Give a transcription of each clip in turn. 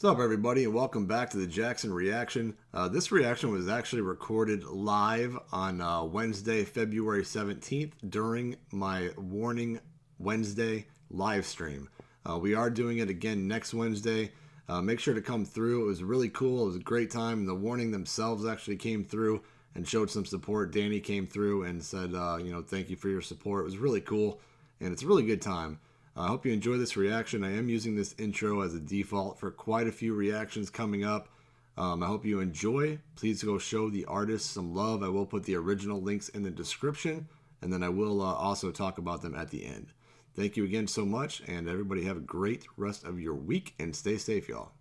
What's up, everybody, and welcome back to the Jackson Reaction. Uh, this reaction was actually recorded live on uh, Wednesday, February 17th during my Warning Wednesday live stream. Uh, we are doing it again next Wednesday. Uh, make sure to come through. It was really cool. It was a great time. The Warning themselves actually came through and showed some support. Danny came through and said, uh, you know, thank you for your support. It was really cool, and it's a really good time. I hope you enjoy this reaction. I am using this intro as a default for quite a few reactions coming up. Um, I hope you enjoy. Please go show the artist some love. I will put the original links in the description, and then I will uh, also talk about them at the end. Thank you again so much, and everybody have a great rest of your week, and stay safe, y'all.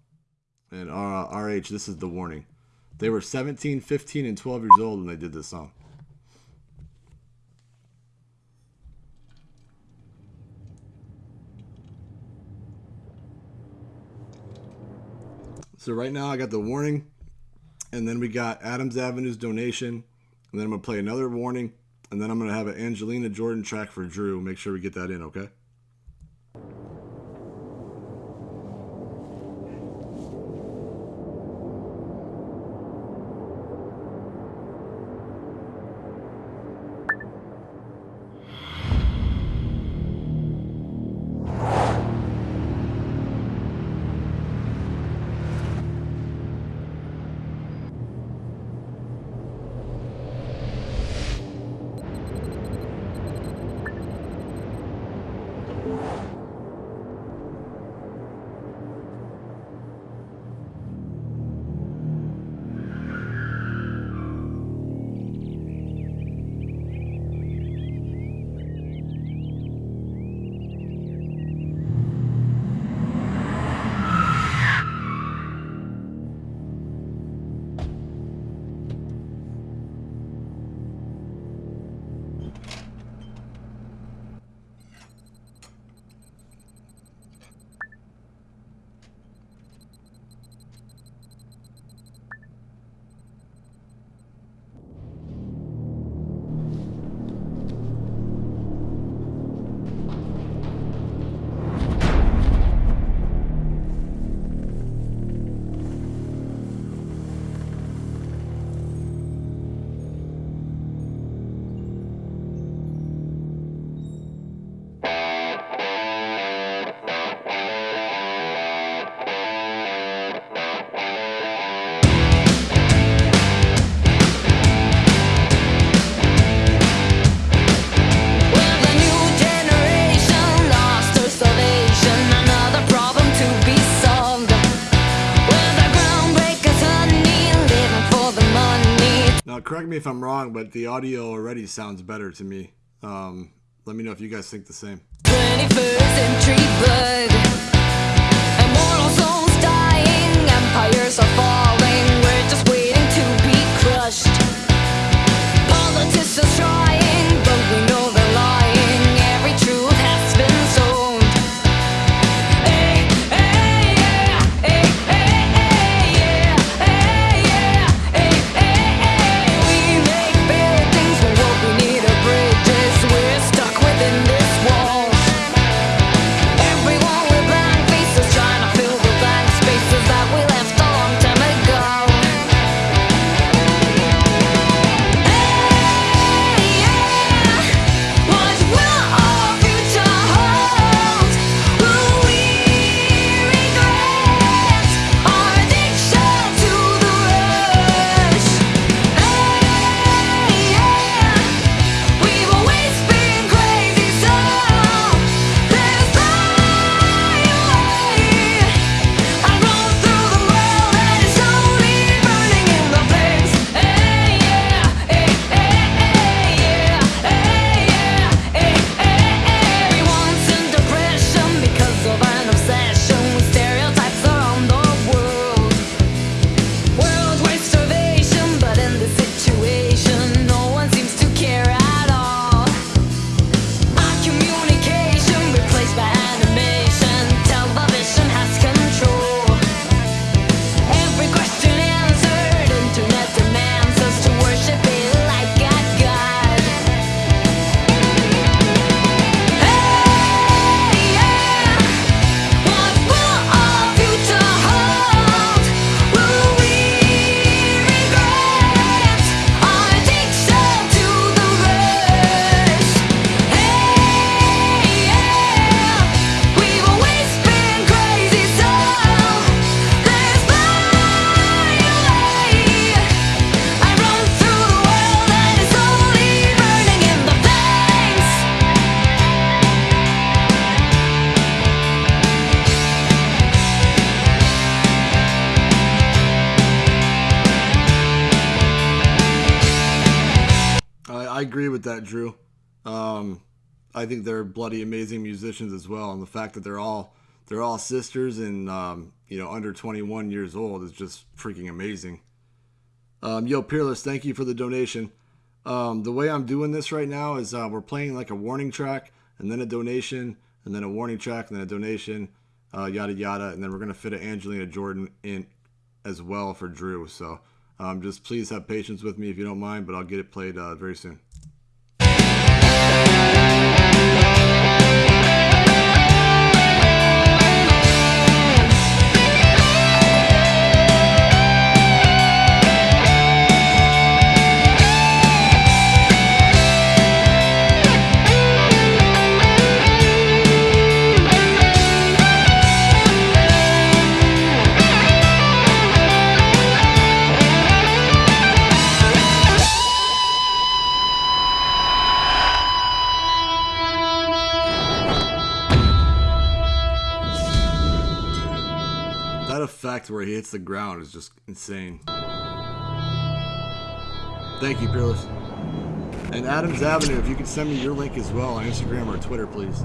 And uh, RH, this is the warning. They were 17, 15, and 12 years old when they did this song. So right now I got the warning, and then we got Adams Avenue's donation, and then I'm gonna play another warning, and then I'm gonna have an Angelina Jordan track for Drew. Make sure we get that in, okay? Correct me if I'm wrong, but the audio already sounds better to me. Um, let me know if you guys think the same. 21st century blood. Immortal souls dying, empires agree with that, Drew. Um, I think they're bloody amazing musicians as well, and the fact that they're all they're all sisters and um, you know under 21 years old is just freaking amazing. Um, yo, Peerless, thank you for the donation. Um, the way I'm doing this right now is uh, we're playing like a warning track and then a donation and then a warning track and then a donation, uh, yada yada, and then we're gonna fit an Angelina Jordan in as well for Drew. So um, just please have patience with me if you don't mind, but I'll get it played uh, very soon. Effect where he hits the ground is just insane. Thank you, Peerless. And Adams Avenue, if you could send me your link as well on Instagram or Twitter, please.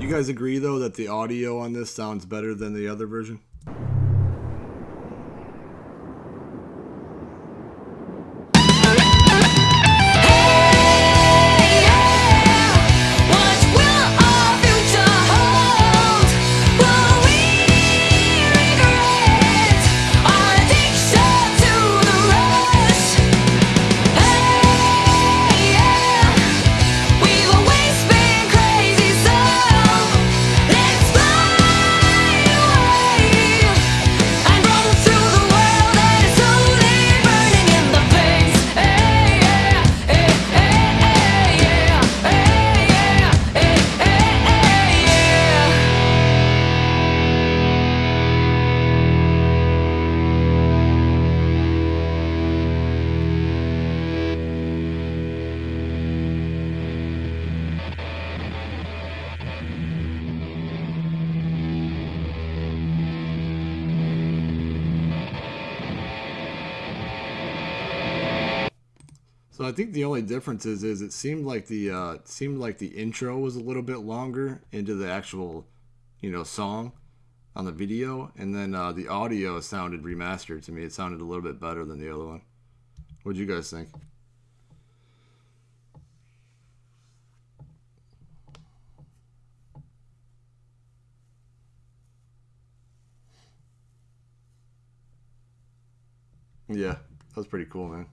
You guys agree, though, that the audio on this sounds better than the other version? So I think the only difference is, is it seemed like the uh, seemed like the intro was a little bit longer into the actual, you know, song on the video, and then uh, the audio sounded remastered to me. It sounded a little bit better than the other one. What'd you guys think? Yeah, that was pretty cool, man.